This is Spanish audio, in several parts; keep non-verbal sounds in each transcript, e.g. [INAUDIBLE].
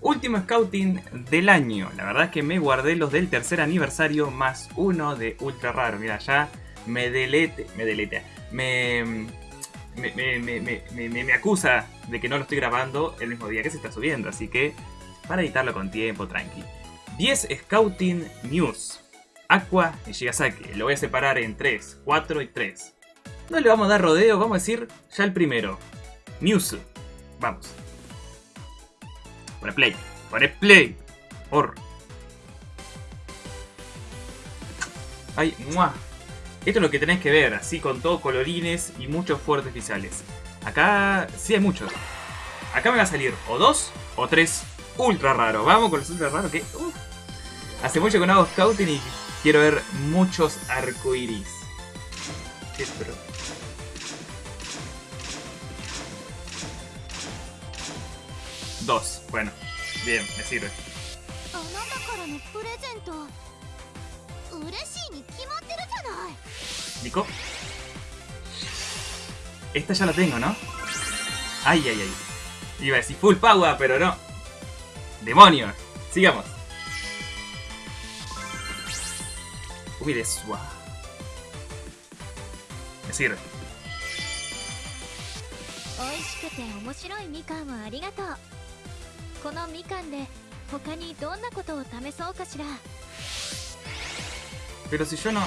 Último scouting del año. La verdad es que me guardé los del tercer aniversario más uno de ultra raro. Mira, ya me delete, me delete, me, me, me, me, me, acusa de que no lo estoy grabando el mismo día que se está subiendo. Así que para editarlo con tiempo, tranqui. 10 Scouting News. Aqua y Shigasaki. Lo voy a separar en 3, 4 y 3. No le vamos a dar rodeo, vamos a decir ya el primero. News. Vamos. Pone play. Pone play. Por. Ay. Esto es lo que tenés que ver, así con todos colorines y muchos fuertes oficiales. Acá sí hay muchos. Acá me va a salir o dos o tres ultra raros. Vamos con los ultra raros que... Hace mucho que no hago scouting y quiero ver muchos arcoiris. Qué Dos. Bueno. Bien, me sirve. ¿Nico? Esta ya la tengo, ¿no? Ay, ay, ay. Iba a decir full power, pero no. ¡Demonios! Sigamos. Uy, de suave. Me sirve. このみかんで他にどんなことを試そうかしら Pero si yo no...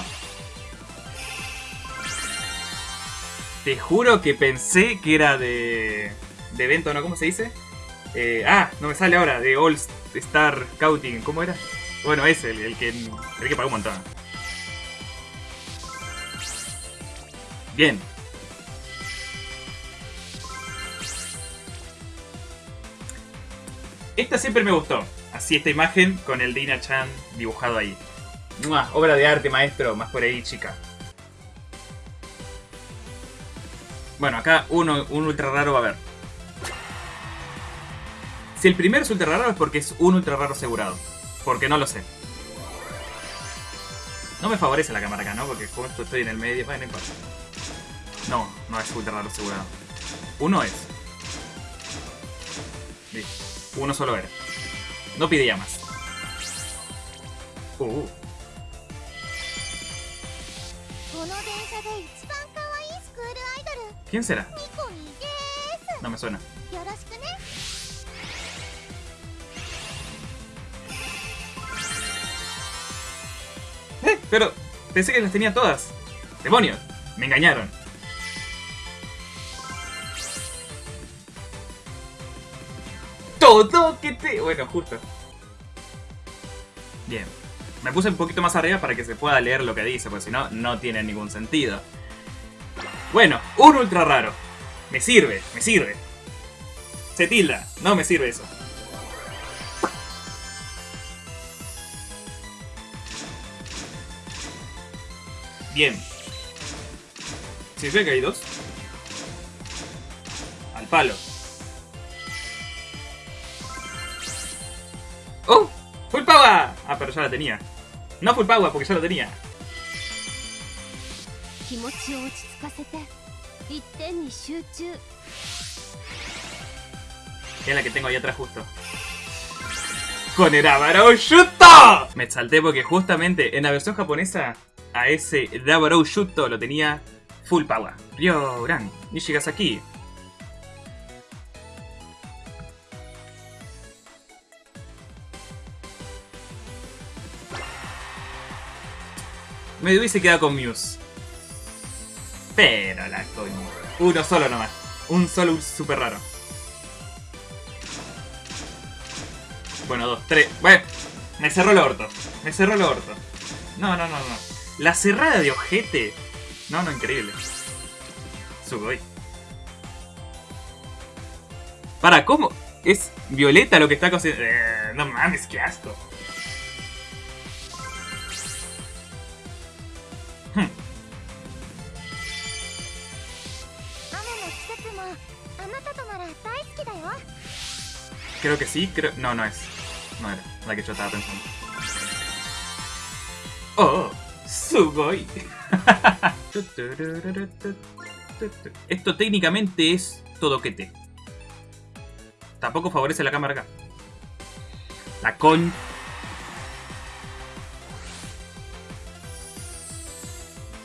Te juro que pensé que era de... De evento, ¿no? ¿Cómo se dice? Eh, ah, no me sale ahora, de All Star Scouting. ¿Cómo era? Bueno, ese, el, el que, el que pagó un montón. Bien. Esta siempre me gustó. Así esta imagen con el Dina-chan dibujado ahí. Obra de arte, maestro. Más por ahí, chica. Bueno, acá uno, un ultra raro va a haber. Si el primero es ultra raro es porque es un ultra raro asegurado. Porque no lo sé. No me favorece la cámara acá, ¿no? Porque como estoy en el medio... Bueno, no importa. No, no es ultra raro asegurado. Uno es. Uno solo era. No pide ya más. Uh. ¿Quién será? No me suena. ¡Eh! Pero pensé que las tenía todas. ¡Demonios! Me engañaron. Todo que te... Bueno, justo. Bien. Me puse un poquito más arriba para que se pueda leer lo que dice, porque si no, no tiene ningún sentido. Bueno, un ultra raro. Me sirve, me sirve. Se tilda. No me sirve eso. Bien. Si ve que hay dos. Al palo. Ya la tenía. No full power porque ya lo tenía. Es la que tengo ahí atrás justo. ¡Con el Shuto! Me salté porque justamente en la versión japonesa a ese Dabarou Shuto lo tenía full power. Ryoran, Nishigasaki. Me hubiese quedado con Muse. Pero la coña. Uno solo nomás. Un solo super raro. Bueno, dos, tres. Bueno, me cerró el orto. Me cerró el orto. No, no, no, no. La cerrada de ojete. No, no, increíble. Sugoi. Para, ¿cómo? ¿Es violeta lo que está cosiendo? Eh, no mames, qué asco. Creo que sí, creo... No, no es. No era la que yo estaba pensando. ¡Oh! ¡Sugoi! [LAUGHS] Esto técnicamente es Todoquete. Tampoco favorece la cámara acá. La con...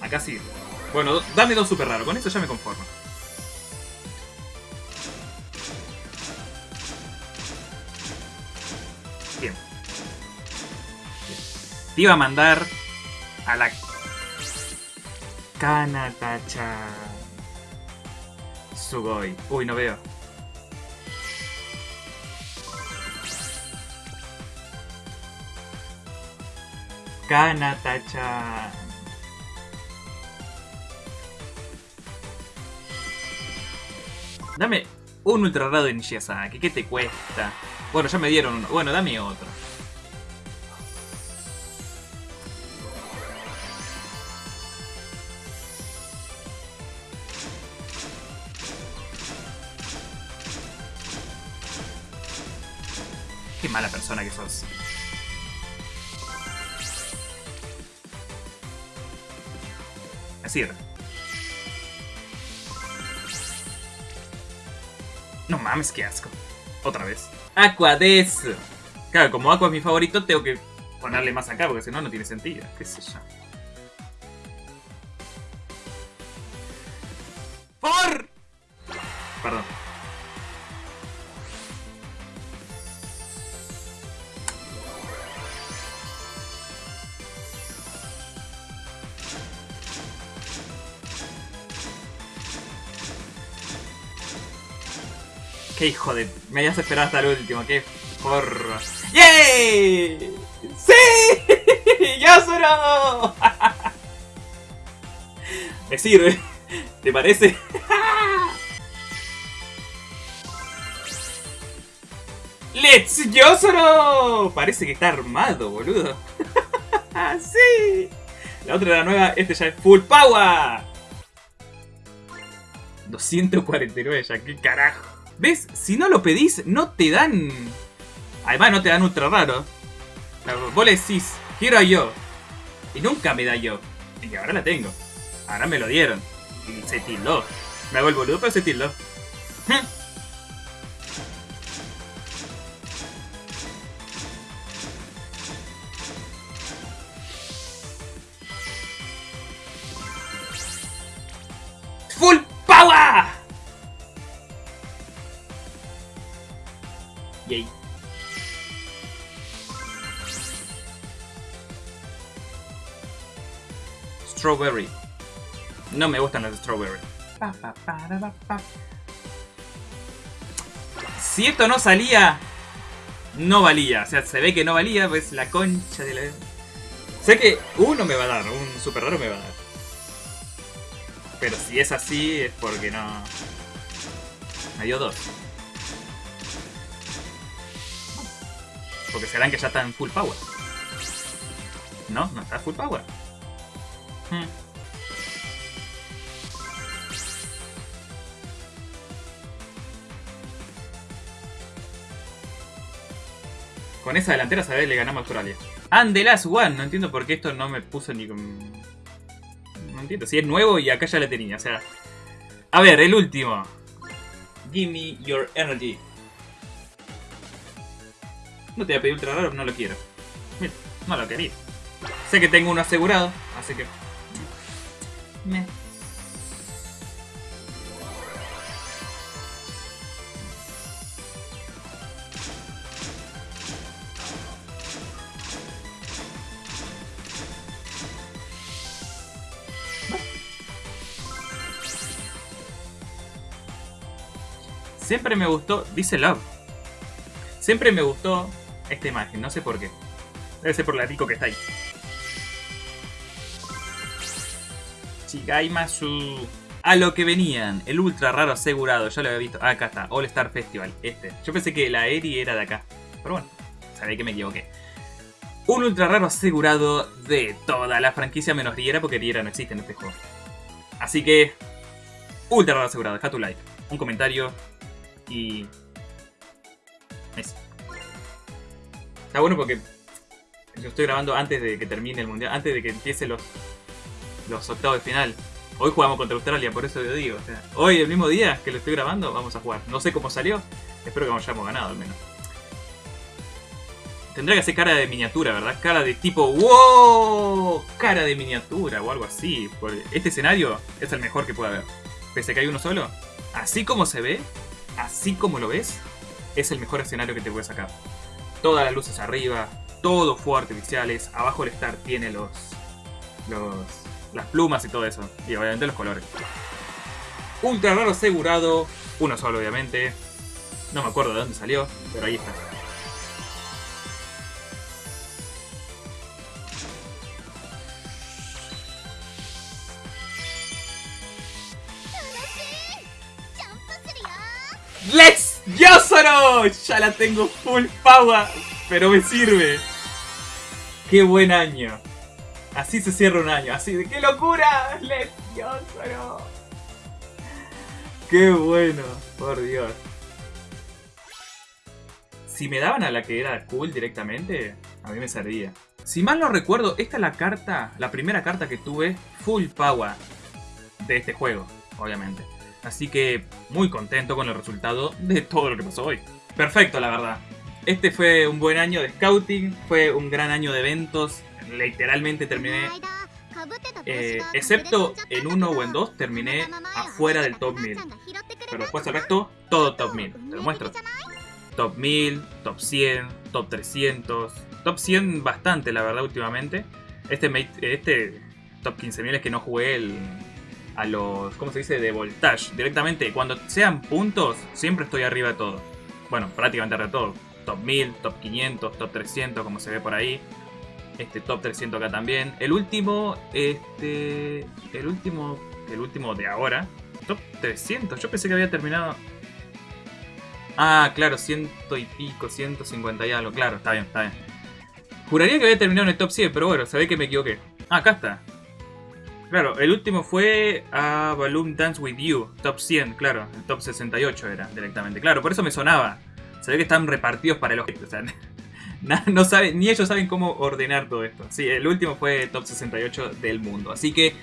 Acá sí. Bueno, dame dos super raros. Con eso ya me conformo. Te iba a mandar a la Kanatacha Sugoi. Uy, no veo. Kanatacha. Dame un ultra raro de Nishiazaki. ¿Qué te cuesta? Bueno, ya me dieron uno. Bueno, dame otro. Sos. Así era. No mames, qué asco. Otra vez. Aquades. Claro, como Aqua es mi favorito, tengo que ponerle más acá, porque si no, no tiene sentido. ¿Qué sé yo? Qué hijo de... Me hayas esperado hasta el último, qué porro. ¡Yay! ¡Sí! [LAUGHS] ¡Yasuro! [LAUGHS] Me sirve. ¿Te parece? [LAUGHS] ¡Let's Yosoro! Parece que está armado, boludo. ¡Sí! La otra era nueva, este ya es Full Power. 249 ya, qué carajo. ¿Ves? Si no lo pedís, no te dan... Además no te dan ultra raro. Vos le decís, quiero yo. Y nunca me da yo. Y ahora la tengo. Ahora me lo dieron. Y se tildó. Me hago el boludo, pero se tildó. [LAUGHS] Yay. Strawberry. No me gustan las strawberry. Si esto no salía, no valía. O sea, se ve que no valía, pues la concha de la... Sé que uno me va a dar, un super raro me va a dar. Pero si es así, es porque no... Me dio dos. Porque serán que ya está en full power. No, no está full power. Hmm. Con esa delantera, sabes, le ganamos a Australia. And the last one. No entiendo por qué esto no me puso ni con... No entiendo. Si es nuevo y acá ya la tenía. O sea... A ver, el último. Give me your energy. No te voy a pedir ultra raro, no lo quiero. Mira, no lo quería. Sé que tengo uno asegurado, así que... Siempre me gustó, dice Love. Siempre me gustó esta imagen, no sé por qué. Debe ser por la rico que está ahí. Chigaimasu. A lo que venían, el ultra raro asegurado, ya lo había visto. Ah, acá está, All Star Festival, este. Yo pensé que la Eri era de acá. Pero bueno, sabía que me equivoqué. Un ultra raro asegurado de toda la franquicia menos Riera, porque Riera no existe en este juego. Así que, ultra raro asegurado, deja tu like, un comentario y... Eso. Está bueno porque yo estoy grabando antes de que termine el mundial, antes de que empiece los, los octavos de final. Hoy jugamos contra Australia, por eso lo digo. Hoy, el mismo día que lo estoy grabando, vamos a jugar. No sé cómo salió, Espero que hayamos ganado al menos. Tendría que hacer cara de miniatura, ¿verdad? Cara de tipo ¡Wow! Cara de miniatura o algo así. Este escenario es el mejor que puede haber. Pese a que hay uno solo. Así como se ve, así como lo ves, es el mejor escenario que te puede sacar. Todas las luces arriba, todo fuego artificiales. Abajo el Star tiene los, los las plumas y todo eso. Y obviamente los colores. Ultra raro asegurado. Uno solo, obviamente. No me acuerdo de dónde salió, pero ahí está. ¡Let's Yosoro! Ya la tengo full power, pero me sirve. ¡Qué buen año! Así se cierra un año, así de ¡qué locura! ¡Let's! ¡Qué bueno! Por Dios. Si me daban a la que era cool directamente, a mí me servía. Si mal no recuerdo, esta es la carta, la primera carta que tuve full power de este juego, obviamente. Así que muy contento con el resultado de todo lo que pasó hoy. Perfecto, la verdad. Este fue un buen año de scouting, fue un gran año de eventos. Literalmente terminé, eh, excepto en uno o en dos, terminé afuera del top 1000. Pero después el resto, todo top 1000. Te lo muestro. Top 1000, top 100, top 300. Top 100 bastante, la verdad, últimamente. Este, este top 15000 es que no jugué el, a los, ¿cómo se dice? De voltage. Directamente, cuando sean puntos, siempre estoy arriba de todo. Bueno, prácticamente arriba de todo. Top 1000, top 500, top 300, como se ve por ahí. Este top 300 acá también. El último, este... El último, el último de ahora. Top 300. Yo pensé que había terminado... Ah, claro, ciento y pico, 150 y algo. Claro, está bien, está bien. Juraría que había terminado en el top 100, pero bueno, se ve que me equivoqué. Ah, acá está. Claro, el último fue a Balloon Dance With You, top 100, claro, el top 68 era directamente. Claro, por eso me sonaba. Se ve que están repartidos para los... O sea, [LAUGHS] no saben, ni ellos saben cómo ordenar todo esto. Sí, el último fue top 68 del mundo. Así que,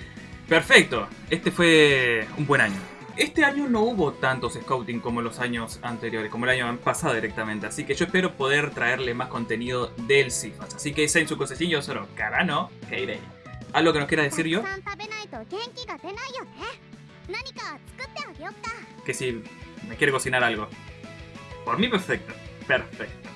perfecto. Este fue un buen año. Este año no hubo tantos scouting como los años anteriores, como el año pasado directamente. Así que yo espero poder traerle más contenido del CIFAS. Así que Sensu Cosecillo solo, Karano, Keirei. ¿Algo que nos quiera decir yo? Que si me quiere cocinar algo. Por mí perfecto. Perfecto.